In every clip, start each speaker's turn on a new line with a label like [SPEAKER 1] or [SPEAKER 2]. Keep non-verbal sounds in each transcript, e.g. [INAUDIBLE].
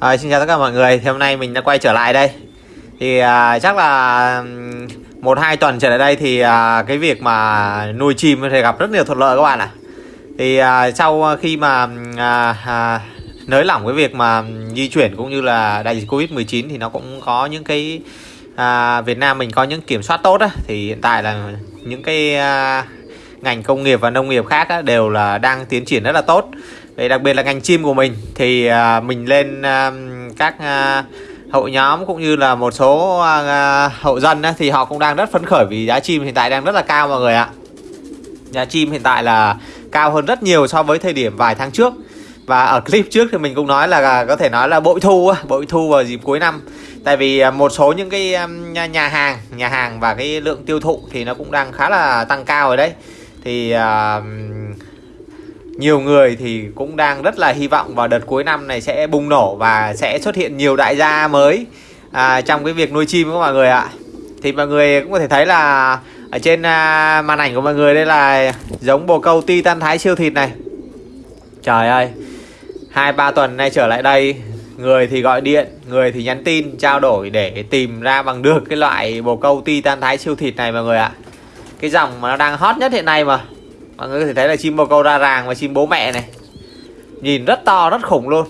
[SPEAKER 1] À, xin chào tất cả mọi người. Thì hôm nay mình đã quay trở lại đây. Thì à, chắc là một hai tuần trở lại đây thì à, cái việc mà nuôi chim thì gặp rất nhiều thuận lợi các bạn ạ. Thì à, sau khi mà à, à, nới lỏng cái việc mà di chuyển cũng như là đại dịch covid 19 thì nó cũng có những cái à, Việt Nam mình có những kiểm soát tốt á. Thì hiện tại là những cái à, ngành công nghiệp và nông nghiệp khác á, đều là đang tiến triển rất là tốt. Vậy đặc biệt là ngành chim của mình thì à, mình lên à, các à, hội nhóm cũng như là một số à, à hộ dân á, thì họ cũng đang rất phấn khởi vì giá chim hiện tại đang rất là cao mọi người ạ. Giá chim hiện tại là cao hơn rất nhiều so với thời điểm vài tháng trước. Và ở clip trước thì mình cũng nói là à, có thể nói là bội thu bội thu vào dịp cuối năm. Tại vì à, một số những cái nhà hàng, nhà hàng và cái lượng tiêu thụ thì nó cũng đang khá là tăng cao rồi đấy. Thì uh, nhiều người thì cũng đang rất là hy vọng vào đợt cuối năm này sẽ bùng nổ và sẽ xuất hiện nhiều đại gia mới. À, trong cái việc nuôi chim của mọi người ạ. Thì mọi người cũng có thể thấy là ở trên à, màn ảnh của mọi người đây là giống bồ câu titan thái siêu thịt này. Trời ơi hai ba tuần nay trở lại đây người thì gọi điện người thì nhắn tin trao đổi để tìm ra bằng được cái loại bồ câu titan thái siêu thịt này mọi người ạ. Cái dòng mà nó đang hot nhất hiện nay mà mọi người có thể thấy là chim bồ câu ra ràng và chim bố mẹ này. Nhìn rất to rất khủng luôn.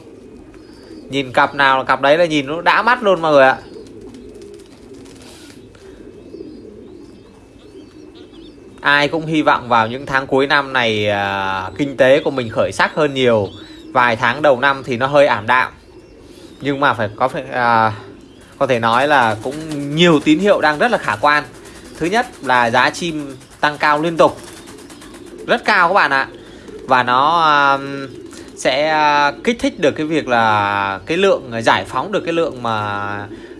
[SPEAKER 1] Nhìn cặp nào cặp đấy là nhìn nó đã mắt luôn mọi người ạ. Ai cũng hy vọng vào những tháng cuối năm này à, kinh tế của mình khởi sắc hơn nhiều. Vài tháng đầu năm thì nó hơi ảm đạm. Nhưng mà phải có phải à, có thể nói là cũng nhiều tín hiệu đang rất là khả quan. Thứ nhất là giá chim tăng cao liên tục rất cao các bạn ạ. Và nó um, sẽ uh, kích thích được cái việc là cái lượng uh, giải phóng được cái lượng mà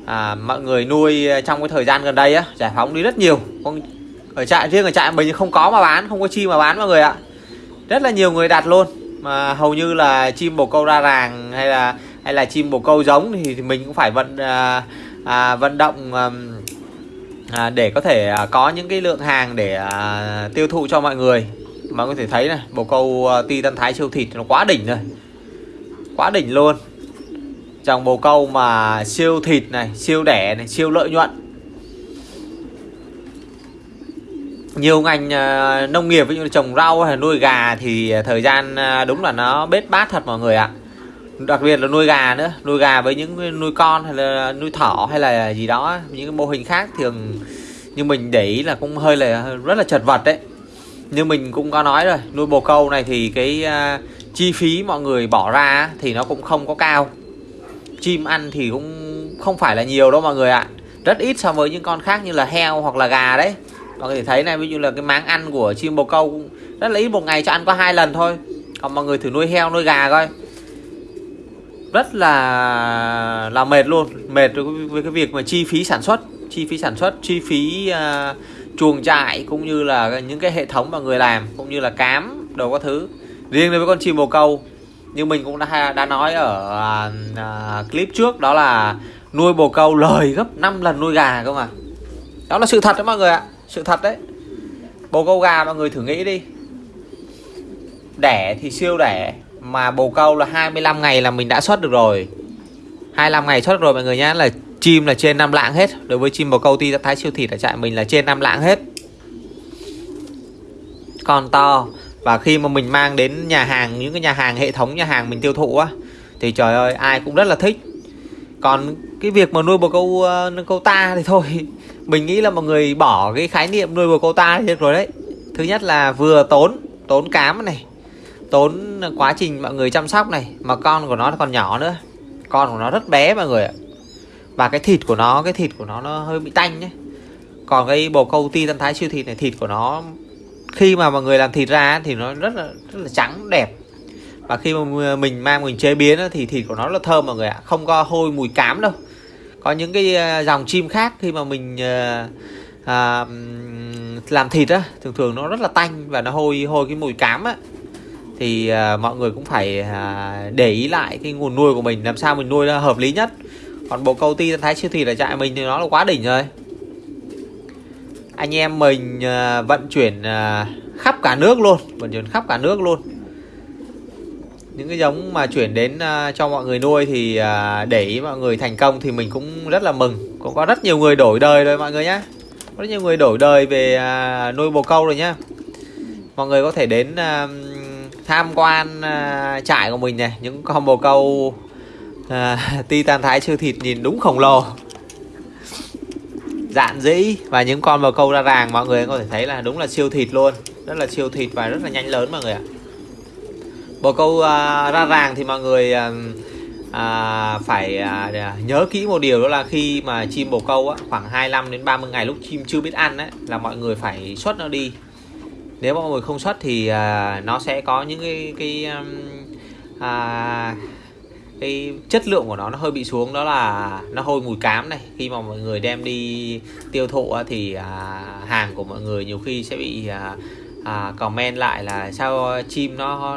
[SPEAKER 1] à, mọi người nuôi trong cái thời gian gần đây á giải phóng đi rất nhiều. Không ở trại riêng ở trại mình không có mà bán không có chim mà bán mọi người ạ. Rất là nhiều người đặt luôn. Mà hầu như là chim bồ câu ra ràng hay là hay là chim bồ câu giống thì, thì mình cũng phải vận à, à, vận động um, à, để có thể à, có những cái lượng hàng để à, tiêu thụ cho mọi người mà có thể thấy này bồ câu à, titan thái siêu thịt nó quá đỉnh rồi. Quá đỉnh luôn. Dòng bồ câu mà siêu thịt này, siêu đẻ này, siêu lợi nhuận. Nhiều ngành à, nông nghiệp, ví dụ trồng rau hay nuôi gà thì à, thời gian đúng là nó bết bát thật mọi người ạ. Đặc biệt là nuôi gà nữa, nuôi gà với những nuôi con hay là nuôi thỏ hay là gì đó, những cái mô hình khác thường như mình để ý là cũng hơi là rất là chật vật đấy như mình cũng có nói rồi nuôi bồ câu này thì cái uh, chi phí mọi người bỏ ra thì nó cũng không có cao. Chim ăn thì cũng không phải là nhiều đâu mọi người ạ. Rất ít so với những con khác như là heo hoặc là gà đấy. Mọi người thấy này ví dụ là cái máng ăn của chim bồ câu rất là ít một ngày cho ăn có hai lần thôi. Còn mọi người thử nuôi heo nuôi gà coi. Rất là là mệt luôn mệt với cái việc mà chi phí sản xuất chi phí sản xuất chi phí uh, chuồng trại cũng như là những cái hệ thống mà người làm cũng như là cám đồ các thứ. Riêng đối với con chim bồ câu như mình cũng đã đã nói ở à, à, clip trước đó là nuôi bồ câu lời gấp 5 lần nuôi gà cơ mà. Đó là sự thật đấy mọi người ạ sự thật đấy. Bồ câu gà mọi người thử nghĩ đi. Đẻ thì siêu đẻ mà bồ câu là 25 ngày là mình đã xuất được rồi. 25 ngày xuất được rồi mọi người nhá là chim là trên 5 lạng hết. Đối với chim bồ câu ti thái siêu thịt ở trại mình là trên 5 lạng hết. Con to. Và khi mà mình mang đến nhà hàng những cái nhà hàng hệ thống nhà hàng mình tiêu thụ á thì trời ơi ai cũng rất là thích. Còn cái việc mà nuôi bồ câu uh, nuôi câu ta thì thôi. [LAUGHS] Mình nghĩ là mọi người bỏ cái khái niệm nuôi bồ câu ta đi rồi đấy. Thứ nhất là vừa tốn tốn cám này tốn quá trình mọi người chăm sóc này mà con của nó còn nhỏ nữa. Con của nó rất bé mọi người ạ và cái thịt của nó cái thịt của nó nó hơi bị tanh nhé. Còn cái bồ câu ti tân thái siêu thịt này thịt của nó khi mà mọi người làm thịt ra thì nó rất là rất là trắng đẹp. Và khi mà mình mang mình chế biến thì thịt của nó là thơm mọi người ạ. Không có hôi mùi cám đâu. Có những cái à, dòng chim khác khi mà mình à, à, làm thịt á thường thường nó rất là tanh và nó hôi hôi cái mùi cám á. Thì à, mọi người cũng phải à, để ý lại cái nguồn nuôi của mình làm sao mình nuôi nó hợp lý nhất còn bộ câu ti, thái siêu thị là trại mình thì nó là quá đỉnh rồi. Anh em mình ờ, vận chuyển ờ, khắp cả nước luôn, vận chuyển khắp cả nước luôn. Những cái giống mà chuyển đến ờ, cho mọi người nuôi thì để ý mọi người thành công thì mình cũng rất là mừng. Cũng có rất nhiều người đổi đời rồi mọi người nhé có rất nhiều người đổi đời về nuôi bồ câu rồi nhá. Mọi người có thể đến tham quan trại của mình này, những con bồ câu à, titan thái siêu thịt nhìn đúng khổng lồ. Dạn dĩ. Và những con bồ câu ra ràng mọi người có thể thấy là đúng là siêu thịt luôn. Rất là siêu thịt và rất là nhanh lớn mọi người ạ. Bồ câu uh, ra ràng thì mọi người uh, à, phải à, nhớ kỹ một điều đó là khi mà chim bồ câu á, khoảng 25 đến 30 ngày lúc chim chưa biết ăn ấy, là mọi người phải xuất nó đi. Nếu mọi người không xuất thì à, nó sẽ có những cái cái um, à, cái chất lượng của nó nó hơi bị xuống đó là nó hôi mùi cám này. Khi mà mọi người đem đi tiêu thụ thì à, hàng của mọi người nhiều khi sẽ bị à, à, comment lại là sao chim nó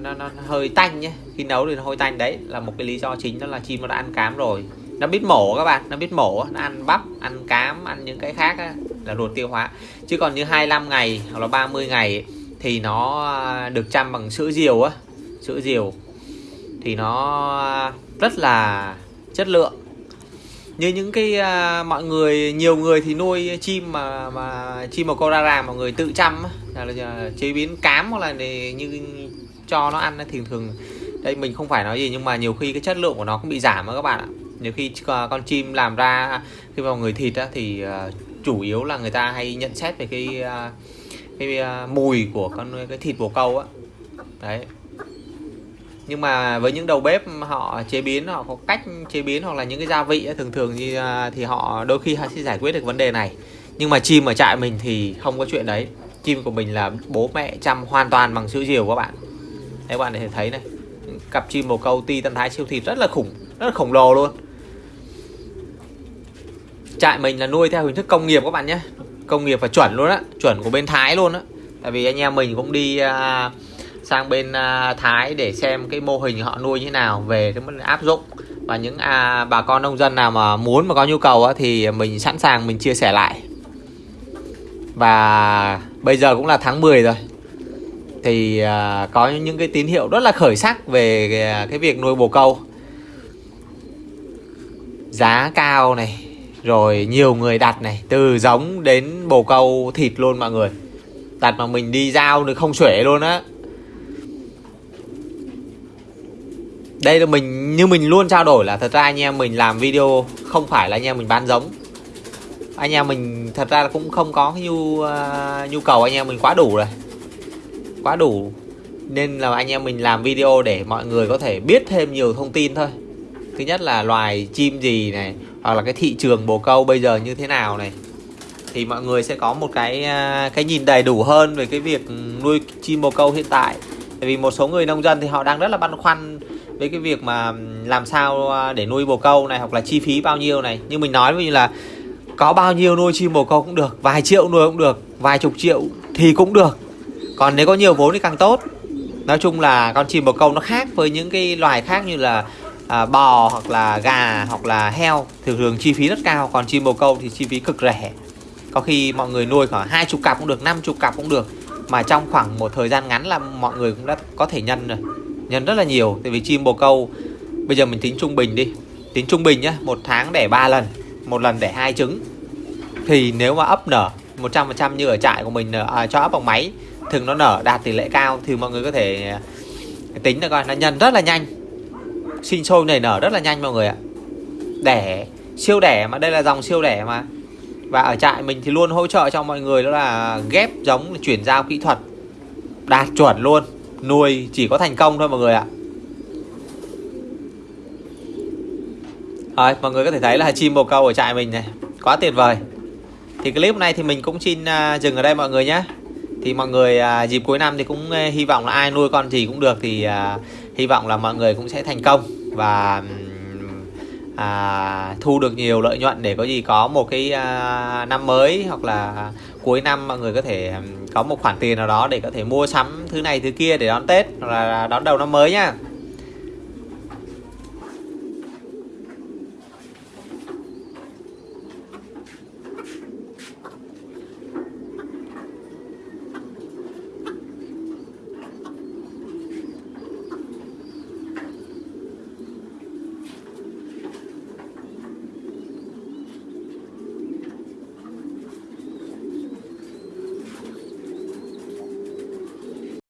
[SPEAKER 1] nó, nó hơi tanh nhé khi nấu thì nó hơi tanh đấy là một cái lý do chính đó là chim nó đã ăn cám rồi. Nó biết mổ các bạn nó biết mổ nó ăn bắp ăn cám ăn những cái khác á, là ruột tiêu hóa. Chứ còn như 25 ngày hoặc là 30 ngày thì nó à, được chăm bằng sữa diều á. Sữa diều thì nó rất là chất lượng. Như những cái uh, mọi người nhiều người thì nuôi chim mà mà chim mà câu ra mọi người tự chăm là, là chế biến cám hoặc là để, như cho nó ăn thì thường đây mình không phải nói gì nhưng mà nhiều khi cái chất lượng của nó cũng bị giảm đó các bạn ạ. Nhiều khi con chim làm ra khi vào người thịt á, thì uh, chủ yếu là người ta hay nhận xét về cái uh, cái uh, mùi của con cái thịt bồ câu á. Đấy nhưng mà với những đầu bếp họ chế biến họ có cách chế biến hoặc là những cái gia vị thường thường thì, à, thì họ đôi khi họ sẽ giải quyết được vấn đề này. Nhưng mà chim ở trại mình thì không có chuyện đấy. Chim của mình là bố mẹ chăm hoàn toàn bằng sữa diều các bạn. Các bạn có thể thấy này. Cặp chim bồ câu ti tân thái siêu thịt rất là khủng rất là khổng lồ luôn. Trại mình là nuôi theo hình thức công nghiệp các bạn nhé. Công nghiệp và chuẩn luôn á chuẩn của bên thái luôn á. Tại vì anh em mình cũng đi uh, sang bên à, Thái để xem cái mô hình họ nuôi như thế nào về cái áp dụng. Và những à, bà con nông dân nào mà muốn mà có nhu cầu á, thì mình sẵn sàng mình chia sẻ lại. Và bây giờ cũng là tháng 10 rồi. Thì à, có những cái tín hiệu rất là khởi sắc về cái, cái việc nuôi bồ câu. Giá cao này rồi nhiều người đặt này từ giống đến bồ câu thịt luôn mọi người. Đặt mà mình đi giao được không xuể luôn á. Đây là mình như mình luôn trao đổi là thật ra anh em mình làm video không phải là anh em mình bán giống. Anh em mình thật ra là cũng không có cái nhu uh, nhu cầu anh em mình quá đủ rồi. Quá đủ. Nên là anh em mình làm video để mọi người có thể biết thêm nhiều thông tin thôi. Thứ nhất là loài chim gì này hoặc là cái thị trường bồ câu bây giờ như thế nào này. Thì mọi người sẽ có một cái uh, cái nhìn đầy đủ hơn về cái việc nuôi chim bồ câu hiện tại. Tại vì một số người nông dân thì họ đang rất là băn khoăn với cái việc mà làm sao à, để nuôi bồ câu này hoặc là chi phí bao nhiêu này. Như mình nói như là có bao nhiêu nuôi chim bồ câu cũng được vài triệu nuôi cũng được vài chục triệu thì cũng được. Còn nếu có nhiều vốn thì càng tốt. Nói chung là con chim bồ câu nó khác với những cái loài khác như là à, bò hoặc là gà hoặc là heo. Thường thường chi phí rất cao còn chim bồ câu thì chi phí cực rẻ. Có khi mọi người nuôi khoảng hai chục cặp cũng được năm chục cặp cũng được. Mà trong khoảng một thời gian ngắn là mọi người cũng đã có thể nhân rồi nhân rất là nhiều tại vì chim bồ câu. Bây giờ mình tính trung bình đi. Tính trung bình nhá một tháng đẻ 3 lần một lần đẻ hai trứng. Thì nếu mà ấp nở 100% như ở trại của mình à, à cho ấp bằng máy thường nó nở đạt tỷ lệ cao thì mọi người có thể à, tính được coi nó nhân rất là nhanh. Sinh sôi nảy nở rất là nhanh mọi người ạ. Đẻ siêu đẻ mà đây là dòng siêu đẻ mà. Và ở trại mình thì luôn hỗ trợ cho mọi người đó là ghép giống chuyển giao kỹ thuật. Đạt chuẩn luôn nuôi chỉ có thành công thôi mọi người ạ. Rồi, mọi người có thể thấy là chim bồ câu ở trại mình này quá tuyệt vời. Thì clip này thì mình cũng xin à, dừng ở đây mọi người nhé. Thì mọi người à, dịp cuối năm thì cũng à, hy vọng là ai nuôi con gì cũng được thì hy vọng là mọi người cũng sẽ thành công và à, thu được nhiều lợi nhuận để có gì có một cái à, năm mới hoặc là cuối năm mọi người có thể có một khoản tiền nào đó để có thể mua sắm thứ này thứ kia để đón Tết hoặc là đón đầu năm mới nhá